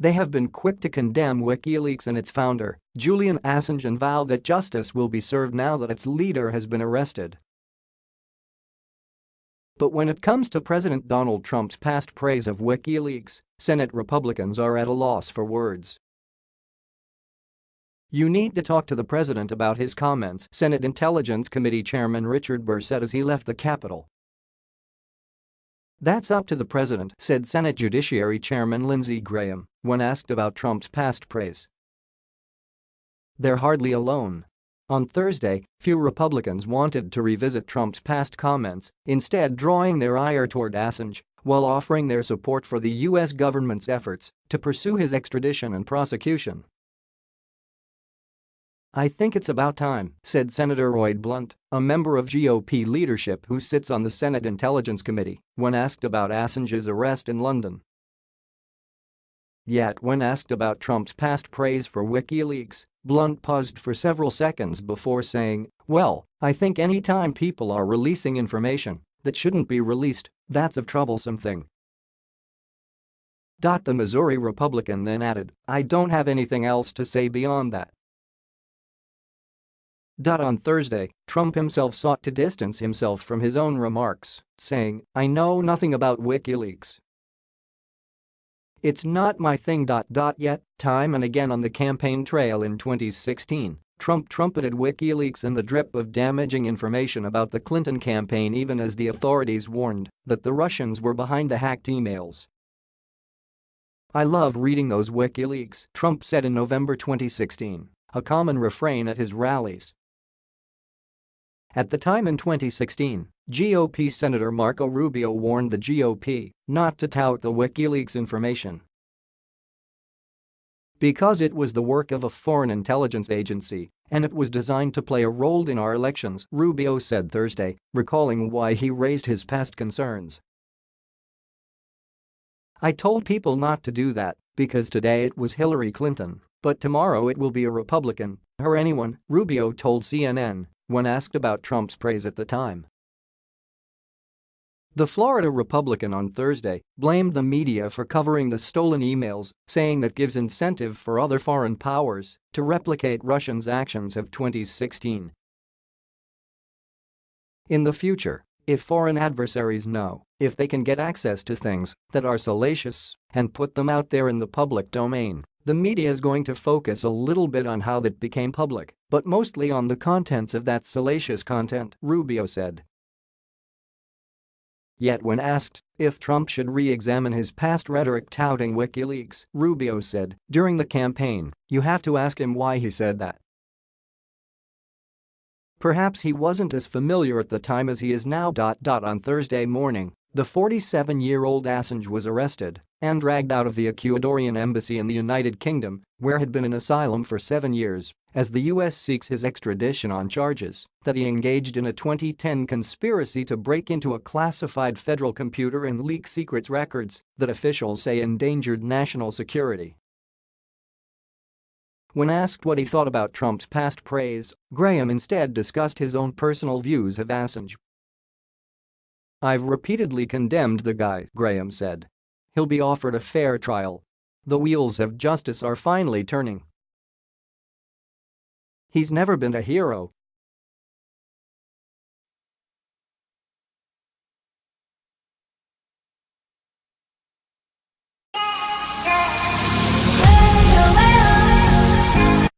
They have been quick to condemn WikiLeaks and its founder, Julian Assange and vow that justice will be served now that its leader has been arrested. But when it comes to President Donald Trump's past praise of WikiLeaks, Senate Republicans are at a loss for words. You need to talk to the president about his comments, Senate Intelligence Committee Chairman Richard Burr said as he left the Capitol. That's up to the president, said Senate Judiciary Chairman Lindsey Graham when asked about Trump's past praise. They're hardly alone. On Thursday, few Republicans wanted to revisit Trump's past comments, instead drawing their ire toward Assange while offering their support for the U.S. government's efforts to pursue his extradition and prosecution. I think it's about time, said Senator Roy Blunt, a member of GOP leadership who sits on the Senate Intelligence Committee, when asked about Assange's arrest in London. Yet when asked about Trump's past praise for WikiLeaks, Blunt paused for several seconds before saying, well, I think any time people are releasing information that shouldn't be released, that's a troublesome thing. The Missouri Republican then added, I don't have anything else to say beyond that. On Thursday, Trump himself sought to distance himself from his own remarks, saying, I know nothing about WikiLeaks. It's not my thing. Yet, time and again on the campaign trail in 2016, Trump trumpeted WikiLeaks and the drip of damaging information about the Clinton campaign even as the authorities warned that the Russians were behind the hacked emails. I love reading those WikiLeaks, Trump said in November 2016, a common refrain at his rallies. At the time in 2016, GOP Senator Marco Rubio warned the GOP not to tout the WikiLeaks information because it was the work of a foreign intelligence agency and it was designed to play a role in our elections, Rubio said Thursday, recalling why he raised his past concerns. I told people not to do that because today it was Hillary Clinton, but tomorrow it will be a Republican or anyone, Rubio told CNN when asked about Trump's praise at the time. The Florida Republican on Thursday blamed the media for covering the stolen emails, saying that gives incentive for other foreign powers to replicate Russians' actions of 2016. In the future, if foreign adversaries know if they can get access to things that are salacious and put them out there in the public domain, the media is going to focus a little bit on how that became public, but mostly on the contents of that salacious content, Rubio said. Yet when asked if Trump should re-examine his past rhetoric touting WikiLeaks, Rubio said, during the campaign, you have to ask him why he said that. Perhaps he wasn't as familiar at the time as he is now. On Thursday morning, the 47-year-old Assange was arrested and dragged out of the Ecuadorian embassy in the United Kingdom, where had been in asylum for seven years, as the U.S. seeks his extradition on charges that he engaged in a 2010 conspiracy to break into a classified federal computer and leak secrets records that officials say endangered national security. When asked what he thought about Trump's past praise, Graham instead discussed his own personal views of Assange I've repeatedly condemned the guy, Graham said. He'll be offered a fair trial. The wheels of justice are finally turning. He's never been a hero,